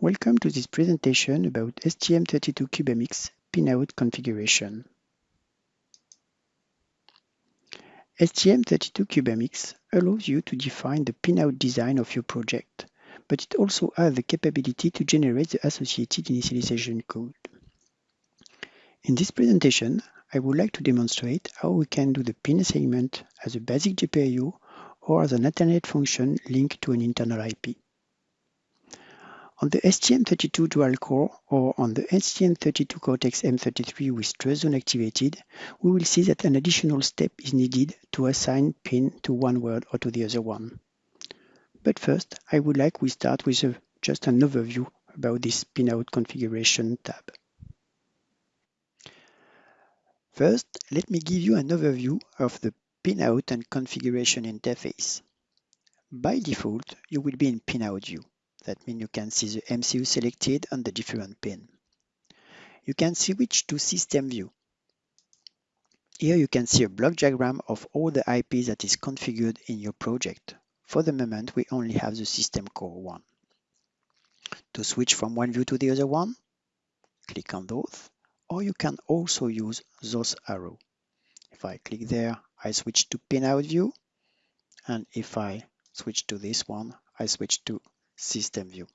Welcome to this presentation about STM32CubeMX pinout configuration. STM32CubeMX allows you to define the pinout design of your project, but it also has the capability to generate the associated initialization code. In this presentation, I would like to demonstrate how we can do the pin assignment as a basic GPIO or as an Ethernet function linked to an internal IP. On the STM32 dual core or on the STM32 Cortex-M33 with trust zone activated, we will see that an additional step is needed to assign pin to one word or to the other one. But first, I would like we start with a, just an overview about this pinout configuration tab. First, let me give you an overview of the pinout and configuration interface. By default, you will be in pinout view. That means you can see the MCU selected on the different pin. You can switch to system view. Here you can see a block diagram of all the IPs that is configured in your project. For the moment, we only have the system core one. To switch from one view to the other one, click on those, or you can also use those arrow. If I click there, I switch to pinout view, and if I switch to this one, I switch to system view.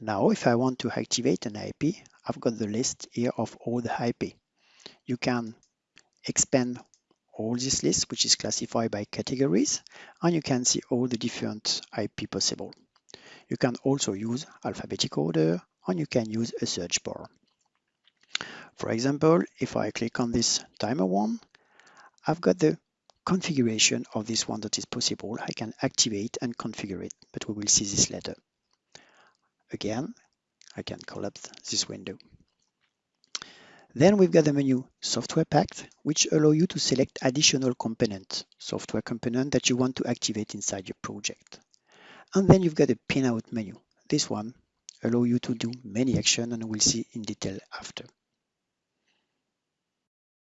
Now, if I want to activate an IP, I've got the list here of all the IP. You can expand all this list, which is classified by categories, and you can see all the different IP possible. You can also use alphabetic order, and you can use a search bar. For example, if I click on this timer one, I've got the configuration of this one that is possible. I can activate and configure it, but we will see this later. Again, I can collapse this window. Then we've got the menu Software Packed, which allow you to select additional component, software component that you want to activate inside your project. And then you've got a pinout menu. This one allow you to do many actions and we'll see in detail after.